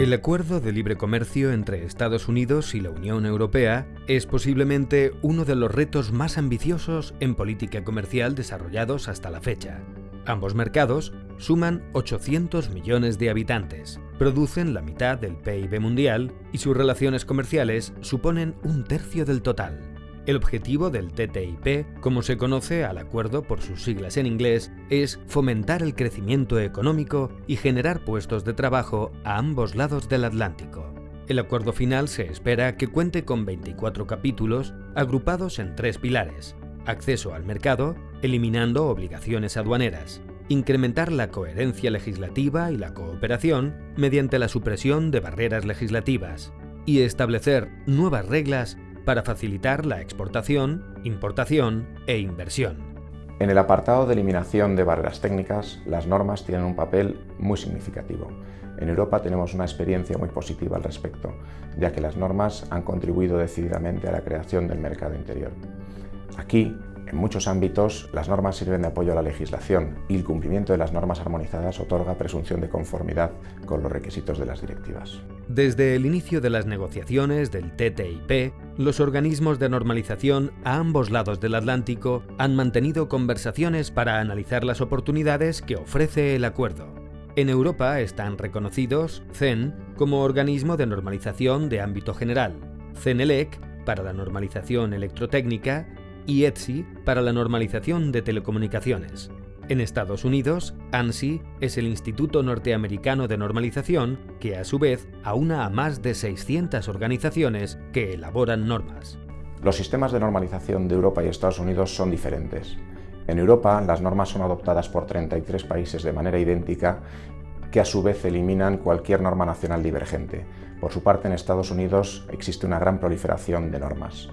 El acuerdo de libre comercio entre Estados Unidos y la Unión Europea es posiblemente uno de los retos más ambiciosos en política comercial desarrollados hasta la fecha. Ambos mercados suman 800 millones de habitantes, producen la mitad del PIB mundial y sus relaciones comerciales suponen un tercio del total. El objetivo del TTIP, como se conoce al acuerdo por sus siglas en inglés, es fomentar el crecimiento económico y generar puestos de trabajo a ambos lados del Atlántico. El acuerdo final se espera que cuente con 24 capítulos agrupados en tres pilares. Acceso al mercado, eliminando obligaciones aduaneras, incrementar la coherencia legislativa y la cooperación mediante la supresión de barreras legislativas y establecer nuevas reglas para facilitar la exportación, importación e inversión. En el apartado de eliminación de barreras técnicas, las normas tienen un papel muy significativo. En Europa tenemos una experiencia muy positiva al respecto, ya que las normas han contribuido decididamente a la creación del mercado interior. Aquí, en muchos ámbitos, las normas sirven de apoyo a la legislación y el cumplimiento de las normas armonizadas otorga presunción de conformidad con los requisitos de las directivas. Desde el inicio de las negociaciones del TTIP, los organismos de normalización a ambos lados del Atlántico han mantenido conversaciones para analizar las oportunidades que ofrece el acuerdo. En Europa están reconocidos CEN como organismo de normalización de ámbito general, CENELEC para la normalización electrotécnica y ETSI para la normalización de telecomunicaciones. En Estados Unidos, ANSI es el Instituto Norteamericano de Normalización que a su vez aúna a más de 600 organizaciones que elaboran normas. Los sistemas de normalización de Europa y Estados Unidos son diferentes. En Europa, las normas son adoptadas por 33 países de manera idéntica que a su vez eliminan cualquier norma nacional divergente. Por su parte, en Estados Unidos existe una gran proliferación de normas.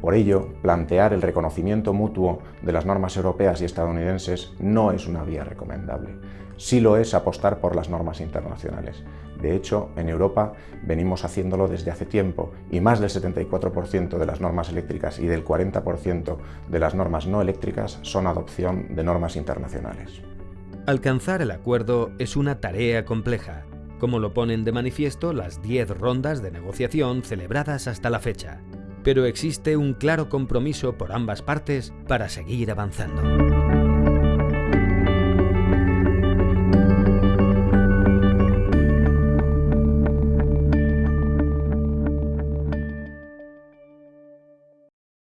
Por ello, plantear el reconocimiento mutuo de las normas europeas y estadounidenses no es una vía recomendable. Sí lo es apostar por las normas internacionales. De hecho, en Europa venimos haciéndolo desde hace tiempo y más del 74% de las normas eléctricas y del 40% de las normas no eléctricas son adopción de normas internacionales. Alcanzar el acuerdo es una tarea compleja, como lo ponen de manifiesto las 10 rondas de negociación celebradas hasta la fecha pero existe un claro compromiso por ambas partes para seguir avanzando.